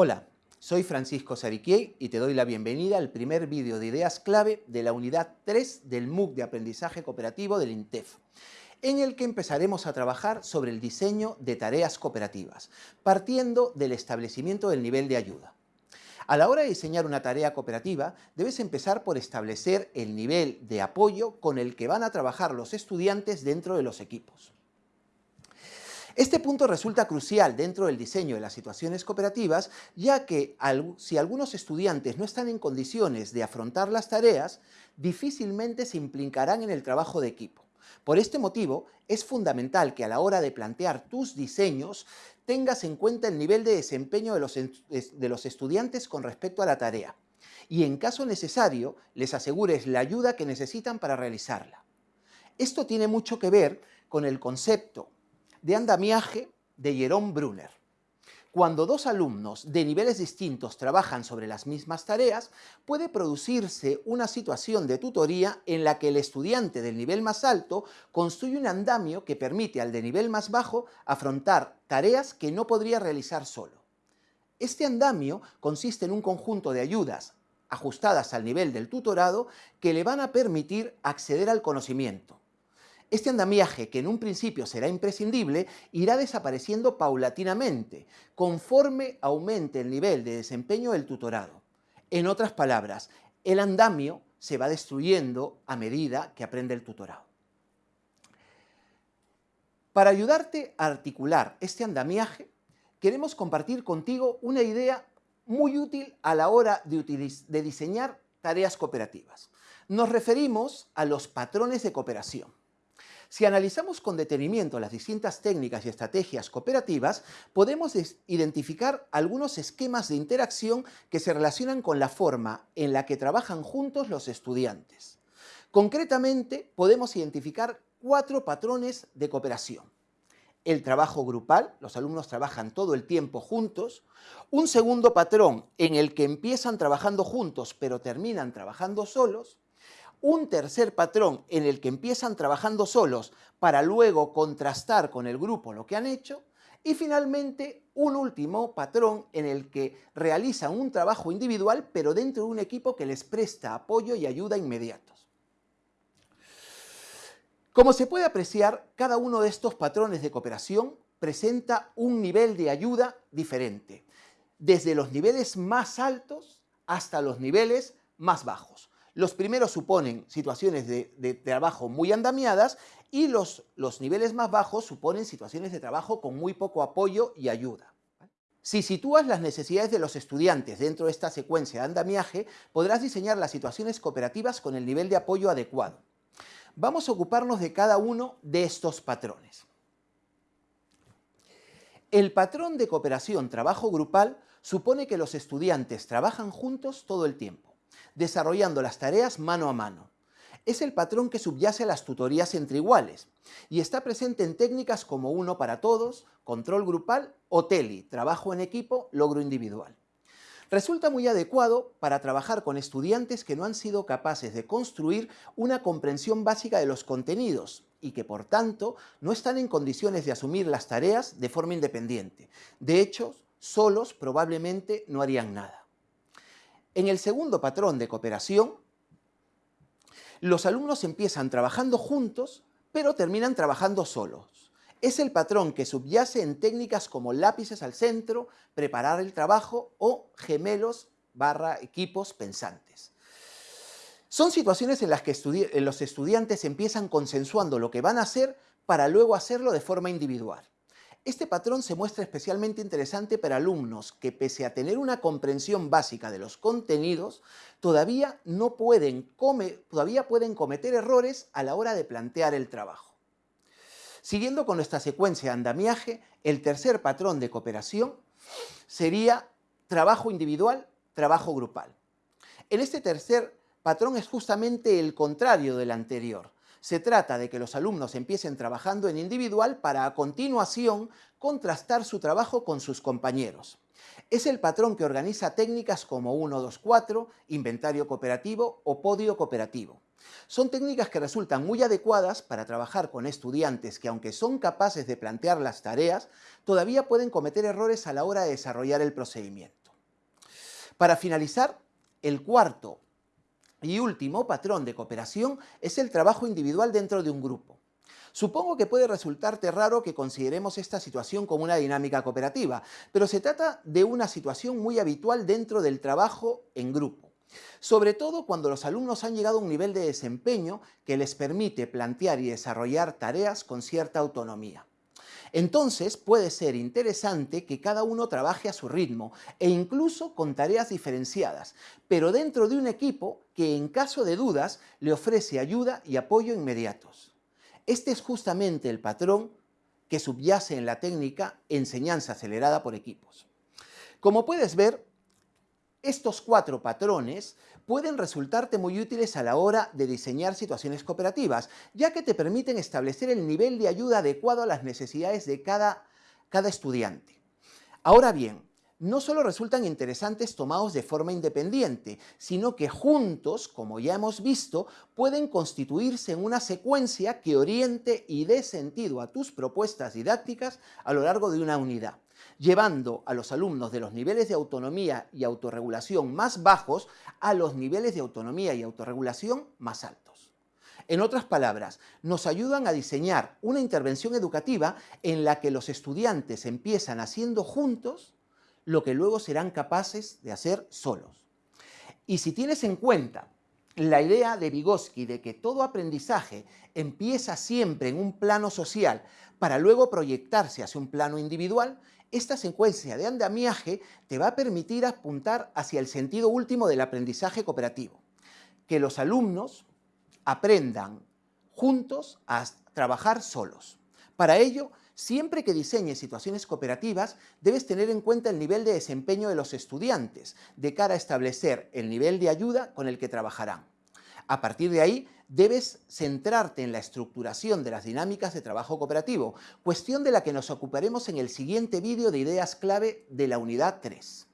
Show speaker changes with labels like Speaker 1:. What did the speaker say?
Speaker 1: Hola, soy Francisco Sariquiei y te doy la bienvenida al primer vídeo de ideas clave de la unidad 3 del MOOC de Aprendizaje Cooperativo del INTEF, en el que empezaremos a trabajar sobre el diseño de tareas cooperativas, partiendo del establecimiento del nivel de ayuda. A la hora de diseñar una tarea cooperativa, debes empezar por establecer el nivel de apoyo con el que van a trabajar los estudiantes dentro de los equipos. Este punto resulta crucial dentro del diseño de las situaciones cooperativas, ya que si algunos estudiantes no están en condiciones de afrontar las tareas, difícilmente se implicarán en el trabajo de equipo. Por este motivo, es fundamental que a la hora de plantear tus diseños tengas en cuenta el nivel de desempeño de los, de los estudiantes con respecto a la tarea y en caso necesario les asegures la ayuda que necesitan para realizarla. Esto tiene mucho que ver con el concepto de andamiaje de Jerome Brunner. Cuando dos alumnos de niveles distintos trabajan sobre las mismas tareas, puede producirse una situación de tutoría en la que el estudiante del nivel más alto construye un andamio que permite al de nivel más bajo afrontar tareas que no podría realizar solo. Este andamio consiste en un conjunto de ayudas ajustadas al nivel del tutorado que le van a permitir acceder al conocimiento, este andamiaje, que en un principio será imprescindible, irá desapareciendo paulatinamente, conforme aumente el nivel de desempeño del tutorado. En otras palabras, el andamio se va destruyendo a medida que aprende el tutorado. Para ayudarte a articular este andamiaje, queremos compartir contigo una idea muy útil a la hora de, de diseñar tareas cooperativas. Nos referimos a los patrones de cooperación. Si analizamos con detenimiento las distintas técnicas y estrategias cooperativas, podemos identificar algunos esquemas de interacción que se relacionan con la forma en la que trabajan juntos los estudiantes. Concretamente, podemos identificar cuatro patrones de cooperación. El trabajo grupal, los alumnos trabajan todo el tiempo juntos. Un segundo patrón en el que empiezan trabajando juntos pero terminan trabajando solos un tercer patrón en el que empiezan trabajando solos para luego contrastar con el grupo lo que han hecho, y finalmente un último patrón en el que realizan un trabajo individual pero dentro de un equipo que les presta apoyo y ayuda inmediatos. Como se puede apreciar, cada uno de estos patrones de cooperación presenta un nivel de ayuda diferente, desde los niveles más altos hasta los niveles más bajos. Los primeros suponen situaciones de, trabajo muy andamiadas y los, los niveles más bajos suponen situaciones de trabajo con muy poco apoyo y ayuda. Si sitúas las necesidades de los estudiantes dentro de esta secuencia de andamiaje, podrás diseñar las situaciones cooperativas con el nivel de apoyo adecuado. Vamos a ocuparnos de cada uno de estos patrones. El patrón de cooperación trabajo grupal supone que los estudiantes trabajan juntos todo el tiempo desarrollando las tareas mano a mano. Es el patrón que subyace a las tutorías entre iguales y está presente en técnicas como uno para todos, control grupal o TELI, trabajo en equipo, logro individual. Resulta muy adecuado para trabajar con estudiantes que no han sido capaces de construir una comprensión básica de los contenidos y que por tanto no están en condiciones de asumir las tareas de forma independiente. De hecho, solos probablemente no harían nada. En el segundo patrón de cooperación, los alumnos empiezan trabajando juntos, pero terminan trabajando solos. Es el patrón que subyace en técnicas como lápices al centro, preparar el trabajo o gemelos barra equipos pensantes. Son situaciones en las que los estudiantes empiezan consensuando lo que van a hacer para luego hacerlo de forma individual. Este patrón se muestra especialmente interesante para alumnos que, pese a tener una comprensión básica de los contenidos, todavía, no pueden, todavía pueden cometer errores a la hora de plantear el trabajo. Siguiendo con nuestra secuencia de andamiaje, el tercer patrón de cooperación sería trabajo individual, trabajo grupal. En este tercer patrón es justamente el contrario del anterior. Se trata de que los alumnos empiecen trabajando en individual para a continuación contrastar su trabajo con sus compañeros. Es el patrón que organiza técnicas como 1, 2, 4, inventario cooperativo o podio cooperativo. Son técnicas que resultan muy adecuadas para trabajar con estudiantes que, aunque son capaces de plantear las tareas, todavía pueden cometer errores a la hora de desarrollar el procedimiento. Para finalizar, el cuarto y último patrón de cooperación es el trabajo individual dentro de un grupo. Supongo que puede resultarte raro que consideremos esta situación como una dinámica cooperativa, pero se trata de una situación muy habitual dentro del trabajo en grupo. Sobre todo cuando los alumnos han llegado a un nivel de desempeño que les permite plantear y desarrollar tareas con cierta autonomía. Entonces puede ser interesante que cada uno trabaje a su ritmo e incluso con tareas diferenciadas, pero dentro de un equipo que en caso de dudas le ofrece ayuda y apoyo inmediatos. Este es justamente el patrón que subyace en la técnica enseñanza acelerada por equipos. Como puedes ver, estos cuatro patrones pueden resultarte muy útiles a la hora de diseñar situaciones cooperativas, ya que te permiten establecer el nivel de ayuda adecuado a las necesidades de cada, cada estudiante. Ahora bien, no solo resultan interesantes tomados de forma independiente, sino que juntos, como ya hemos visto, pueden constituirse en una secuencia que oriente y dé sentido a tus propuestas didácticas a lo largo de una unidad llevando a los alumnos de los niveles de autonomía y autorregulación más bajos a los niveles de autonomía y autorregulación más altos. En otras palabras, nos ayudan a diseñar una intervención educativa en la que los estudiantes empiezan haciendo juntos lo que luego serán capaces de hacer solos. Y si tienes en cuenta la idea de Vygotsky de que todo aprendizaje empieza siempre en un plano social para luego proyectarse hacia un plano individual, esta secuencia de andamiaje te va a permitir apuntar hacia el sentido último del aprendizaje cooperativo, que los alumnos aprendan juntos a trabajar solos. Para ello, siempre que diseñes situaciones cooperativas, debes tener en cuenta el nivel de desempeño de los estudiantes, de cara a establecer el nivel de ayuda con el que trabajarán. A partir de ahí, debes centrarte en la estructuración de las dinámicas de trabajo cooperativo, cuestión de la que nos ocuparemos en el siguiente vídeo de ideas clave de la unidad 3.